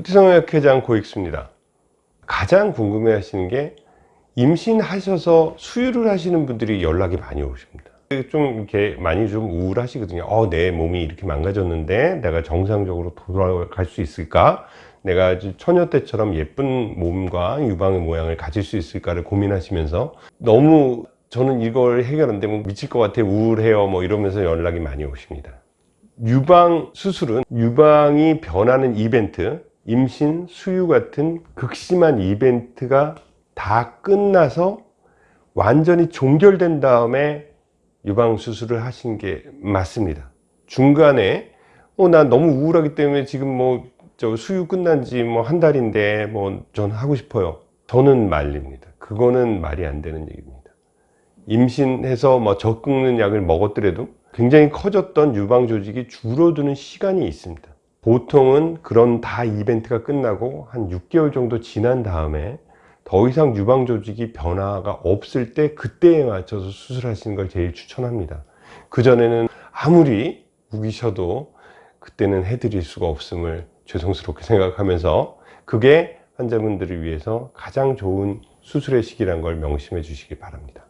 후티성형외과장 고익수입니다. 가장 궁금해 하시는 게 임신하셔서 수유를 하시는 분들이 연락이 많이 오십니다. 좀 이렇게 많이 좀 우울하시거든요. 어, 내 몸이 이렇게 망가졌는데 내가 정상적으로 돌아갈 수 있을까? 내가 처녀 때처럼 예쁜 몸과 유방의 모양을 가질 수 있을까를 고민하시면서 너무 저는 이걸 해결 안 되면 미칠 것 같아 우울해요 뭐 이러면서 연락이 많이 오십니다. 유방 수술은 유방이 변하는 이벤트, 임신, 수유 같은 극심한 이벤트가 다 끝나서 완전히 종결된 다음에 유방 수술을 하신 게 맞습니다. 중간에 어, 나 너무 우울하기 때문에 지금 뭐 저 수유 끝난 지 뭐 한 달인데 뭐 전 하고 싶어요. 저는 말립니다. 그거는 말이 안 되는 얘기입니다. 임신해서 뭐젖 끓는 약을 먹었더라도 굉장히 커졌던 유방 조직이 줄어드는 시간이 있습니다. 보통은 그런 다 이벤트가 끝나고 한 6개월 정도 지난 다음에 더 이상 유방 조직이 변화가 없을 때 그때에 맞춰서 수술하시는 걸 제일 추천합니다. 그전에는 아무리 우기셔도 그때는 해드릴 수가 없음을 죄송스럽게 생각하면서 그게 환자분들을 위해서 가장 좋은 수술의 시기란 걸 명심해 주시기 바랍니다.